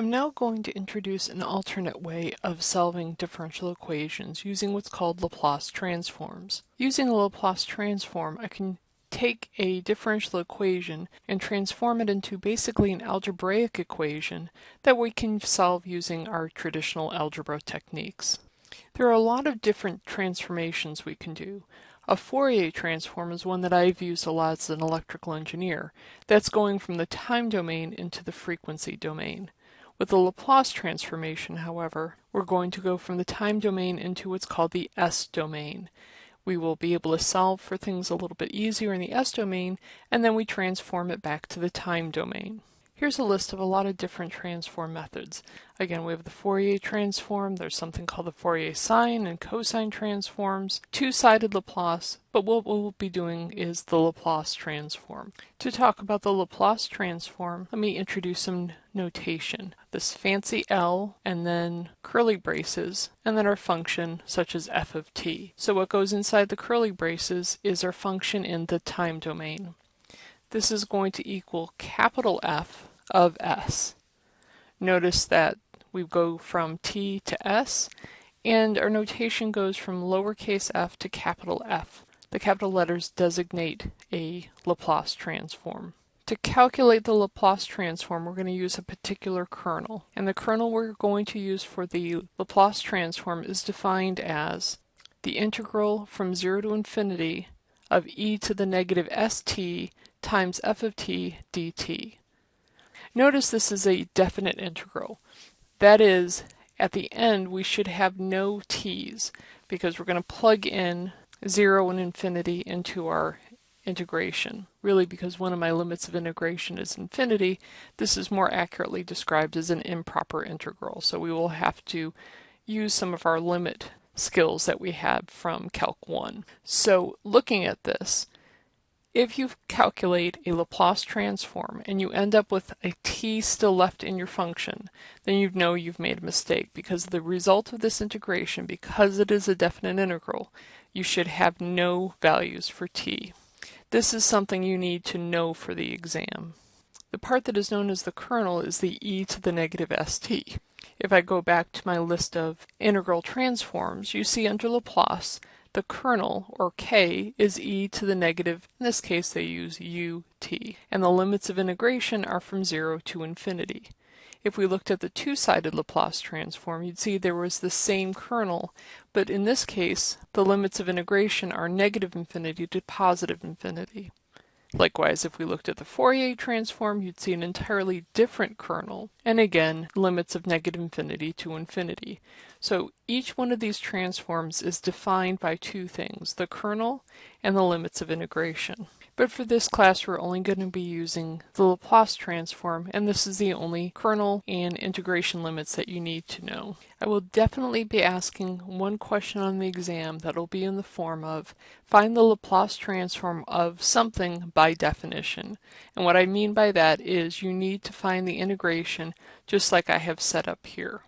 I'm now going to introduce an alternate way of solving differential equations using what's called Laplace transforms. Using a Laplace transform, I can take a differential equation and transform it into basically an algebraic equation that we can solve using our traditional algebra techniques. There are a lot of different transformations we can do. A Fourier transform is one that I've used a lot as an electrical engineer. That's going from the time domain into the frequency domain. With the Laplace transformation, however, we're going to go from the time domain into what's called the S domain. We will be able to solve for things a little bit easier in the S domain, and then we transform it back to the time domain. Here's a list of a lot of different transform methods. Again, we have the Fourier transform, there's something called the Fourier sine and cosine transforms, two-sided Laplace, but what we'll be doing is the Laplace transform. To talk about the Laplace transform, let me introduce some notation. This fancy L, and then curly braces, and then our function such as f of t. So what goes inside the curly braces is our function in the time domain. This is going to equal capital F of S. Notice that we go from T to S, and our notation goes from lowercase f to capital F. The capital letters designate a Laplace transform. To calculate the Laplace transform, we're going to use a particular kernel. And the kernel we're going to use for the Laplace transform is defined as the integral from 0 to infinity of e to the negative st times f of t dt. Notice this is a definite integral. That is, at the end we should have no t's because we're going to plug in 0 and infinity into our integration. Really because one of my limits of integration is infinity, this is more accurately described as an improper integral. So we will have to use some of our limit skills that we had from Calc 1. So looking at this, if you calculate a Laplace transform and you end up with a t still left in your function, then you know you've made a mistake because the result of this integration, because it is a definite integral, you should have no values for t. This is something you need to know for the exam. The part that is known as the kernel is the e to the negative st. If I go back to my list of integral transforms, you see under Laplace the kernel, or k, is e to the negative, in this case they use ut, and the limits of integration are from 0 to infinity. If we looked at the two-sided Laplace transform, you'd see there was the same kernel, but in this case, the limits of integration are negative infinity to positive infinity. Likewise, if we looked at the Fourier transform, you'd see an entirely different kernel, and again, limits of negative infinity to infinity. So each one of these transforms is defined by two things, the kernel and the limits of integration. But for this class, we're only going to be using the Laplace transform, and this is the only kernel and integration limits that you need to know. I will definitely be asking one question on the exam that'll be in the form of find the Laplace transform of something by definition. And what I mean by that is you need to find the integration just like I have set up here.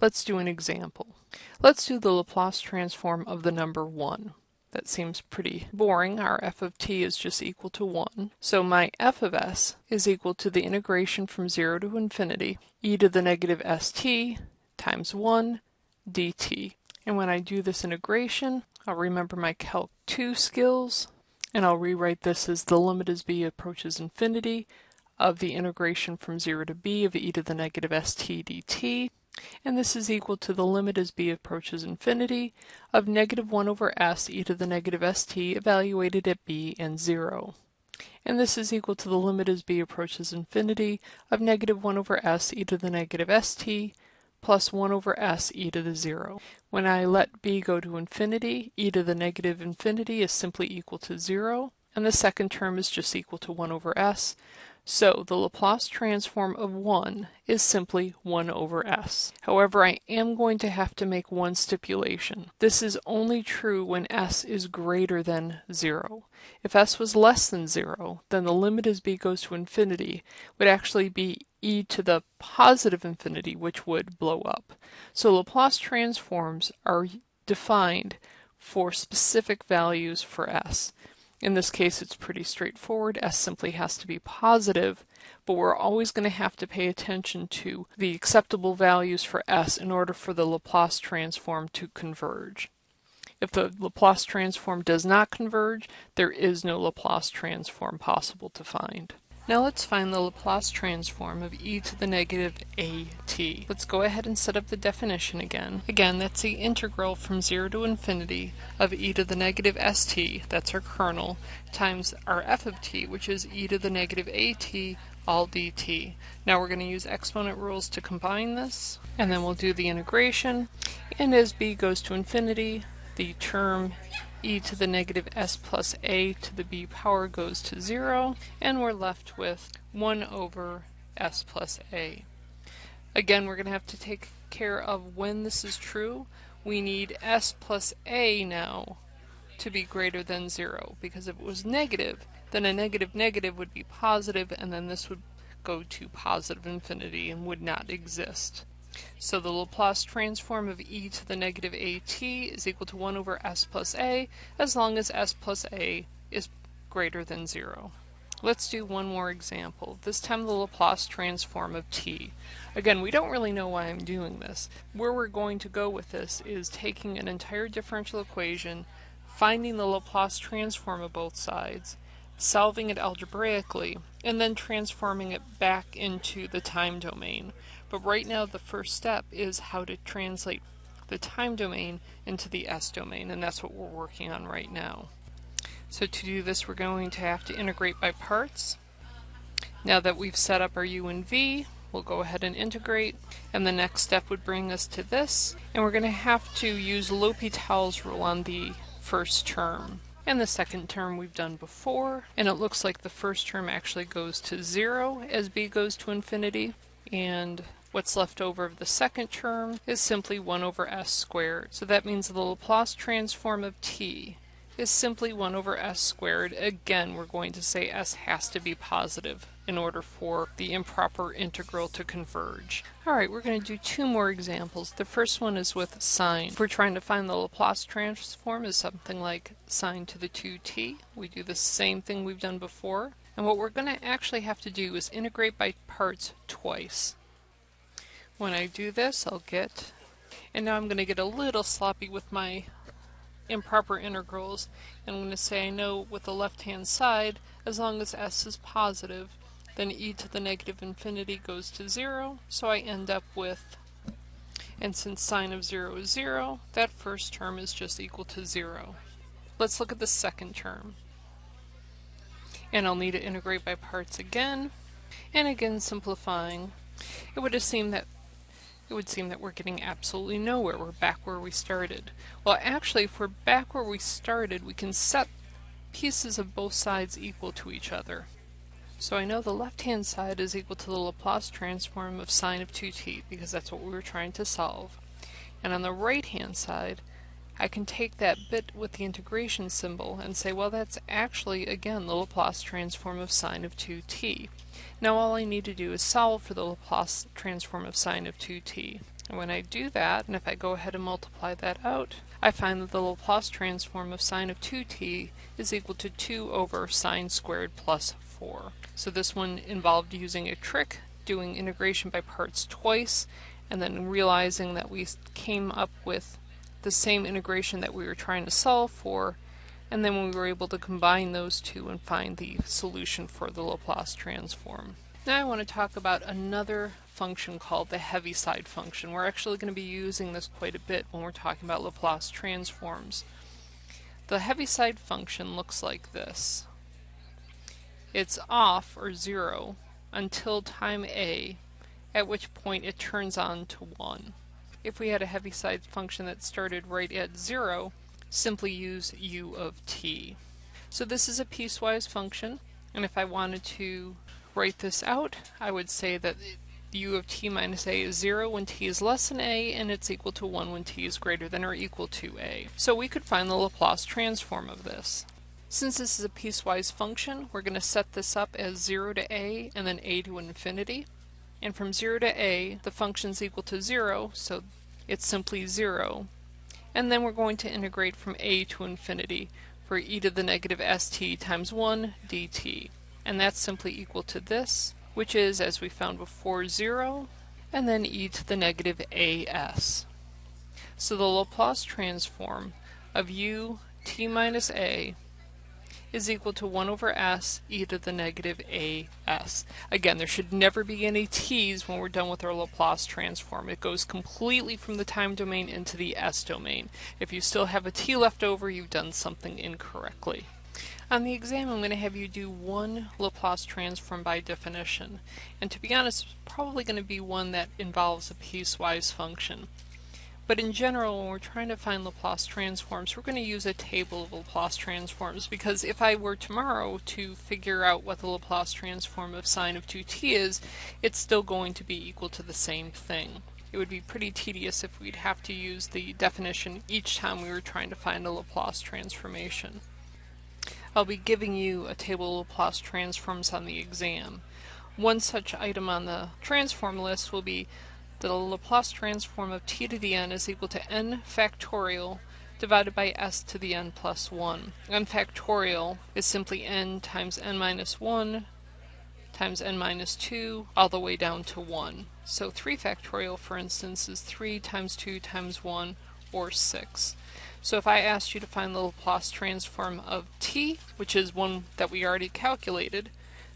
Let's do an example. Let's do the Laplace transform of the number 1. That seems pretty boring. Our f of t is just equal to 1. So my f of s is equal to the integration from 0 to infinity e to the negative st times 1 dt. And when I do this integration, I'll remember my Calc 2 skills, and I'll rewrite this as the limit as b approaches infinity of the integration from 0 to b of e to the negative st dt and this is equal to the limit as b approaches infinity of negative 1 over s e to the negative st evaluated at b and 0. And this is equal to the limit as b approaches infinity of negative 1 over s e to the negative st plus 1 over s e to the 0. When I let b go to infinity, e to the negative infinity is simply equal to 0, and the second term is just equal to 1 over s, so the Laplace transform of 1 is simply 1 over s. However, I am going to have to make one stipulation. This is only true when s is greater than 0. If s was less than 0, then the limit as b goes to infinity would actually be e to the positive infinity, which would blow up. So Laplace transforms are defined for specific values for s. In this case, it's pretty straightforward. s simply has to be positive, but we're always going to have to pay attention to the acceptable values for s in order for the Laplace transform to converge. If the Laplace transform does not converge, there is no Laplace transform possible to find. Now let's find the Laplace transform of e to the negative at. Let's go ahead and set up the definition again. Again, that's the integral from 0 to infinity of e to the negative st, that's our kernel, times our f of t, which is e to the negative at all dt. Now we're going to use exponent rules to combine this, and then we'll do the integration. And as b goes to infinity, the term e to the negative s plus a to the b power goes to 0, and we're left with 1 over s plus a. Again, we're going to have to take care of when this is true. We need s plus a now to be greater than 0, because if it was negative, then a negative negative would be positive, and then this would go to positive infinity and would not exist. So the Laplace transform of e to the negative at is equal to 1 over s plus a as long as s plus a is greater than 0. Let's do one more example, this time the Laplace transform of t. Again, we don't really know why I'm doing this. Where we're going to go with this is taking an entire differential equation, finding the Laplace transform of both sides, solving it algebraically, and then transforming it back into the time domain. But right now the first step is how to translate the time domain into the S domain, and that's what we're working on right now. So to do this, we're going to have to integrate by parts. Now that we've set up our u and v, we'll go ahead and integrate, and the next step would bring us to this, and we're going to have to use L'Hopital's rule on the first term. And the second term we've done before, and it looks like the first term actually goes to zero as b goes to infinity, and What's left over of the second term is simply 1 over s squared. So that means the Laplace transform of t is simply 1 over s squared. Again, we're going to say s has to be positive in order for the improper integral to converge. Alright, we're going to do two more examples. The first one is with sine. If we're trying to find the Laplace transform is something like sine to the 2t. We do the same thing we've done before. And what we're going to actually have to do is integrate by parts twice. When I do this, I'll get, and now I'm going to get a little sloppy with my improper integrals, and I'm going to say I know with the left-hand side, as long as s is positive, then e to the negative infinity goes to 0, so I end up with, and since sine of 0 is 0, that first term is just equal to 0. Let's look at the second term. And I'll need to integrate by parts again, and again simplifying. It would seemed that it would seem that we're getting absolutely nowhere. We're back where we started. Well, actually, if we're back where we started, we can set pieces of both sides equal to each other. So I know the left-hand side is equal to the Laplace transform of sine of 2t, because that's what we were trying to solve. And on the right-hand side, I can take that bit with the integration symbol and say, well, that's actually, again, the Laplace transform of sine of 2t. Now all I need to do is solve for the Laplace transform of sine of 2t. And when I do that, and if I go ahead and multiply that out, I find that the Laplace transform of sine of 2t is equal to 2 over sine squared plus 4. So this one involved using a trick, doing integration by parts twice, and then realizing that we came up with the same integration that we were trying to solve for, and then we were able to combine those two and find the solution for the Laplace transform. Now I want to talk about another function called the Heaviside function. We're actually going to be using this quite a bit when we're talking about Laplace transforms. The Heaviside function looks like this. It's off, or zero, until time a, at which point it turns on to 1. If we had a Heaviside function that started right at 0, simply use u of t. So this is a piecewise function, and if I wanted to write this out, I would say that u of t minus a is 0 when t is less than a, and it's equal to 1 when t is greater than or equal to a. So we could find the Laplace transform of this. Since this is a piecewise function, we're going to set this up as 0 to a and then a to infinity. And from 0 to a, the function's equal to 0, so it's simply 0 and then we're going to integrate from a to infinity for e to the negative st times 1 dt. And that's simply equal to this, which is, as we found before, 0, and then e to the negative as. So the Laplace transform of u t minus a is equal to 1 over s e to the negative as. Again, there should never be any t's when we're done with our Laplace transform. It goes completely from the time domain into the s domain. If you still have a t left over, you've done something incorrectly. On the exam, I'm going to have you do one Laplace transform by definition. And to be honest, it's probably going to be one that involves a piecewise function. But in general, when we're trying to find Laplace transforms, we're going to use a table of Laplace transforms because if I were tomorrow to figure out what the Laplace transform of sine of 2t is, it's still going to be equal to the same thing. It would be pretty tedious if we'd have to use the definition each time we were trying to find a Laplace transformation. I'll be giving you a table of Laplace transforms on the exam. One such item on the transform list will be the Laplace transform of t to the n is equal to n factorial divided by s to the n plus 1. n factorial is simply n times n minus 1 times n minus 2 all the way down to 1. So 3 factorial, for instance, is 3 times 2 times 1, or 6. So if I asked you to find the Laplace transform of t, which is one that we already calculated,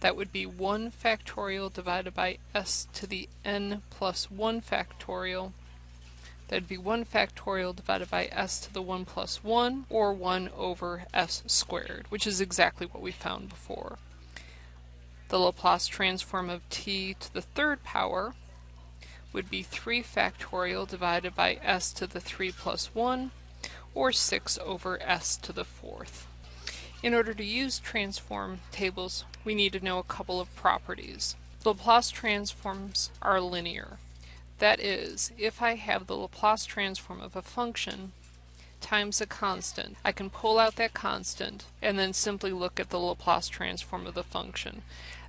that would be 1 factorial divided by s to the n plus 1 factorial. That'd be 1 factorial divided by s to the 1 plus 1, or 1 over s squared, which is exactly what we found before. The Laplace transform of t to the third power would be 3 factorial divided by s to the 3 plus 1, or 6 over s to the fourth. In order to use transform tables, we need to know a couple of properties. Laplace transforms are linear. That is, if I have the Laplace transform of a function times a constant, I can pull out that constant and then simply look at the Laplace transform of the function.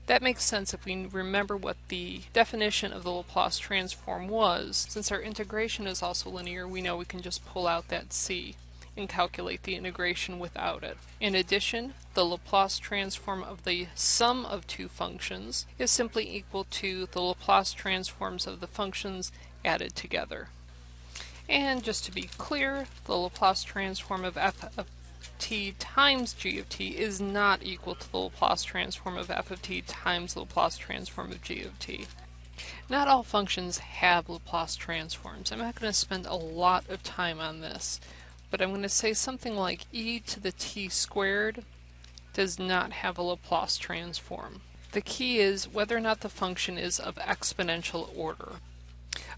That makes sense if we remember what the definition of the Laplace transform was. Since our integration is also linear, we know we can just pull out that c and calculate the integration without it. In addition, the Laplace transform of the sum of two functions is simply equal to the Laplace transforms of the functions added together. And just to be clear, the Laplace transform of f of t times g of t is not equal to the Laplace transform of f of t times the Laplace transform of g of t. Not all functions have Laplace transforms. I'm not going to spend a lot of time on this but I'm going to say something like e to the t squared does not have a Laplace transform. The key is whether or not the function is of exponential order.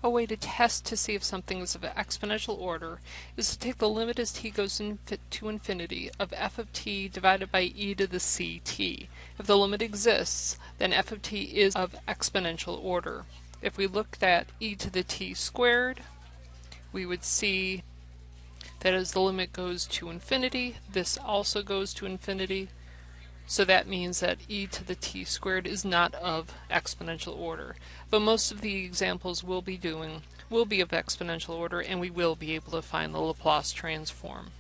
A way to test to see if something is of exponential order is to take the limit as t goes to infinity of f of t divided by e to the ct. If the limit exists, then f of t is of exponential order. If we looked at e to the t squared, we would see that as the limit goes to infinity, this also goes to infinity. So that means that e to the t squared is not of exponential order. But most of the examples we'll be doing will be of exponential order and we will be able to find the Laplace transform.